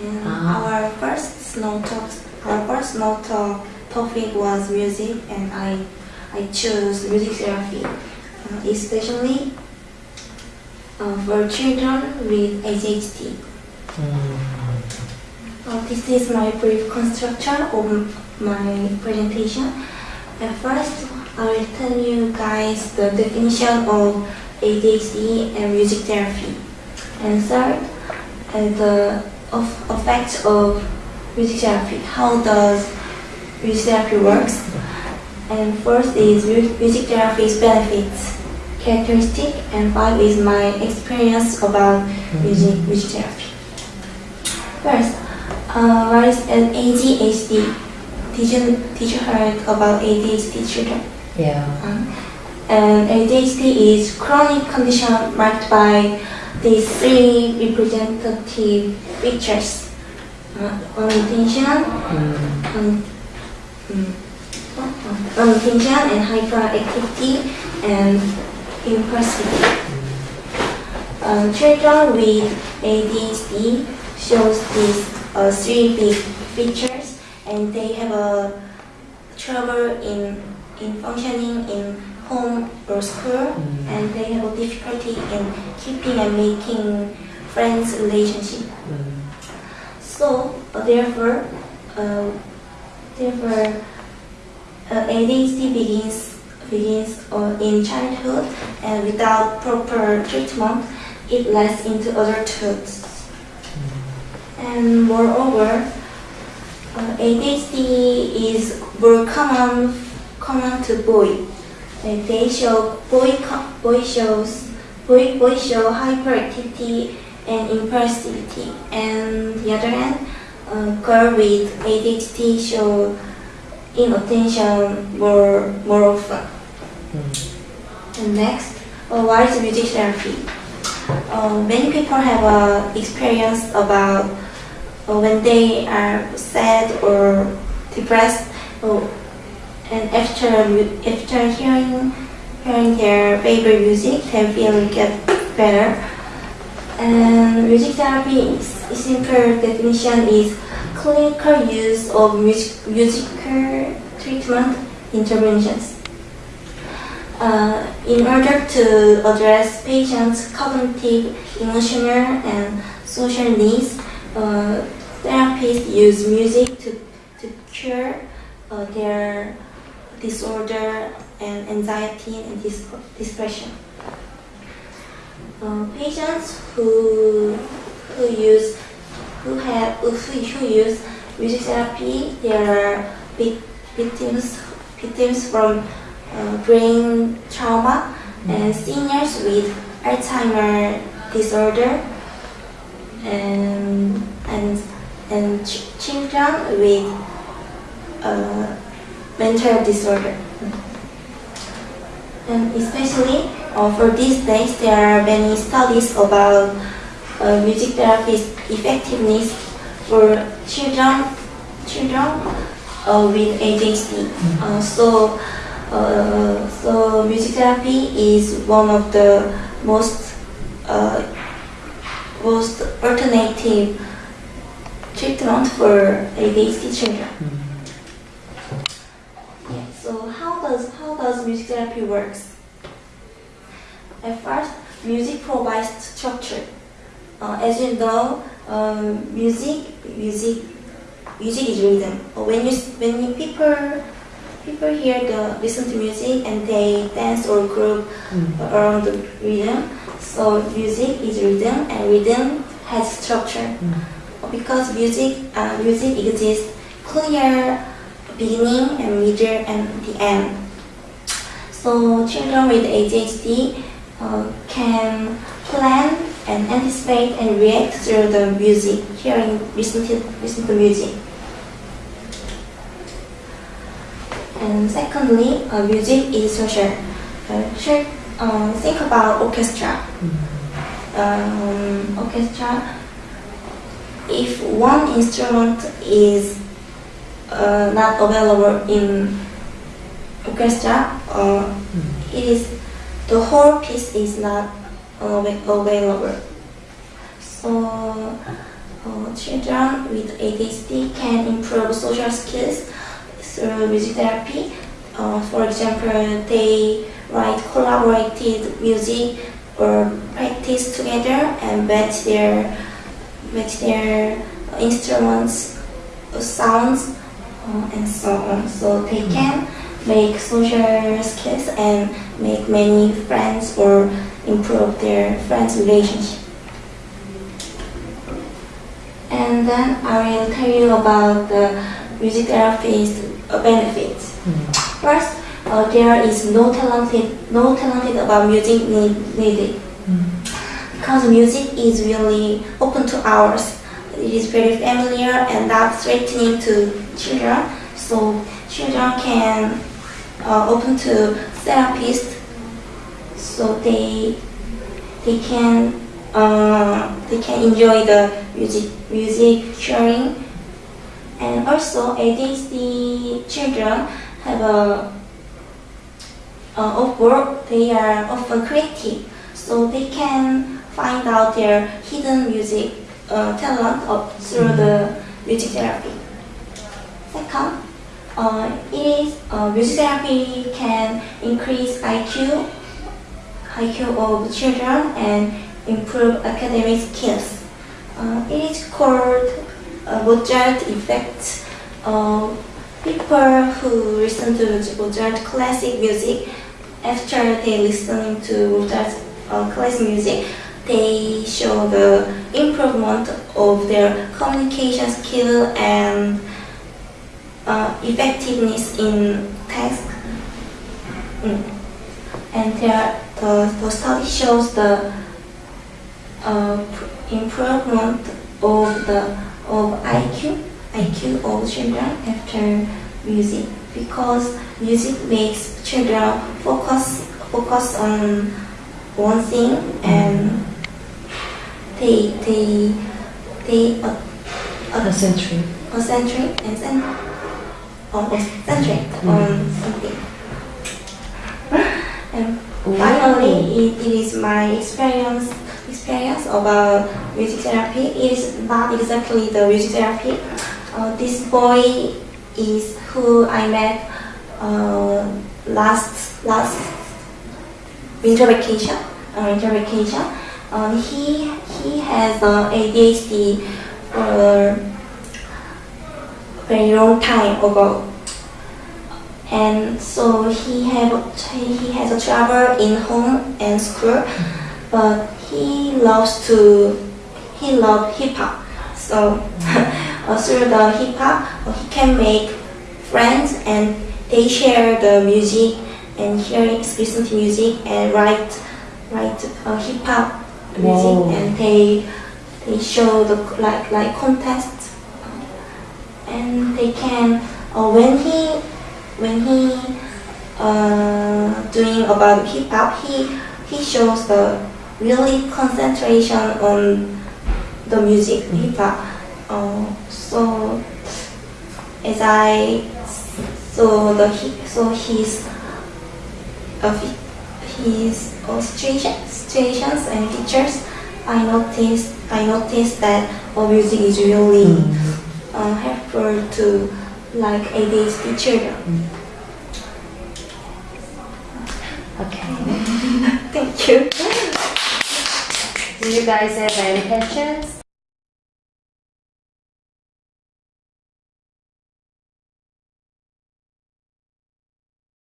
Ah. our first snow talk our first snow talk topic was music, and I I chose music therapy, uh, especially uh, for children with ADHD. Uh, this is my brief construction of my presentation. At first, I will tell you guys the definition of ADHD and music therapy. And third, uh, the of effects of music therapy. How does music therapy works? And first is music therapy's benefits, characteristic, and five is my experience about music music therapy. First, uh, what is an ADHD? Did you, did you heard about ADHD children? Yeah. Um, and ADHD is chronic condition marked by these three representative features: uh, unintention, um, mm, uh, unintention, and hyperactivity, and impulsivity. Um, children with ADHD shows these uh, three big features, and they have a trouble in in functioning in home or school, and they have a difficulty in keeping and making friends relationship. So uh, therefore, uh, therefore, uh, ADHD begins begins uh, in childhood, and without proper treatment, it lasts into adulthood. And moreover, uh, ADHD is more common common to boy. And they show boy boy shows boy boy show hyperactivity and impulsivity, and the other hand, uh, girl with ADHD show inattention more more often. And next, uh, what is music therapy? Uh, many people have uh, experience about uh, when they are sad or depressed, uh, and after after hearing hearing their favorite music, they feel get better. And music therapy, simple definition is clinical use of music, musical treatment interventions. Uh, in order to address patients' cognitive, emotional, and social needs, uh, therapists use music to, to cure uh, their disorder and anxiety and depression. Uh, patients who who use who have who, who use music therapy, they are victims victims from uh, brain trauma and seniors with Alzheimer disorder and and and ch- children with uh, mental disorder. And especially uh, for these days, there are many studies about uh, music therapy's effectiveness for children children uh, with ADHD. Uh, so, uh, so music therapy is one of the most uh, most alternative treatment for ADHD children. Yeah, so how does music therapy works? At first, music provides structure. Uh, as you know, um, music music music is rhythm. When you when you people people hear the listen to music and they dance or group around the rhythm. So music is rhythm and rhythm has structure. Because music uh, music exists clear beginning and middle and the end. So children with ADHD uh, can plan and anticipate and react through the music, hearing, listen to, listen to music. And secondly, uh, music is social. Uh, uh, think about orchestra. Um, orchestra. If one instrument is uh, not available in orchestra, uh, it is the whole piece is not available. So uh, children with ADHD can improve social skills through music therapy. Uh, for example, they write collaborated music or practice together and match their match their instruments, sounds, uh, and so on. So they can make social skills and make many friends or improve their friends' relationship. And then I will tell you about the music therapy's benefits. First, uh, there is no talented, no talented about music need, needed because music is really open to ours. It is very familiar and not threatening to children. So children can uh, open to therapists. So they they can uh, they can enjoy the music music sharing. And also ADHD children have a uh, of work, they are often creative, so they can find out their hidden music uh, talent of, through the music therapy. Second, uh, it is uh, music therapy can increase IQ, IQ of children and improve academic skills. Uh, it is called uh, Mozart effect. Uh, people who listen to Mozart classic music after they listening to Mozart uh, classic music, they show the improvement of their communication skill and uh, effectiveness in task. Mm. And there, the, the study shows the uh, improvement of the of IQ IQ of children after music because music makes children focus focus on one thing and they they they uh, uh, Concentrate. concentrate and on concentrate on something. And finally, it, it is my experience experience about music therapy. It is not exactly the music therapy. Uh, this boy is who I met uh, last last winter vacation. Uh, winter vacation. Um, he he has uh, ADHD for very long time ago, and so he have he has a trouble in home and school, but he loves to he love hip hop. So through the hip hop, he can make friends and they share the music and hear listen to music and write write uh, hip hop music Wow. and they they show the like like contests and they can uh, when he when he uh, doing about hip hop he he shows the really concentration on the music hip hop. Uh, so as I so the he- so his uh, his uh, situation, situations and features I noticed I noticed that uh, music is really uh, to like ADHD children. Okay. Thank you. Do you guys have any questions?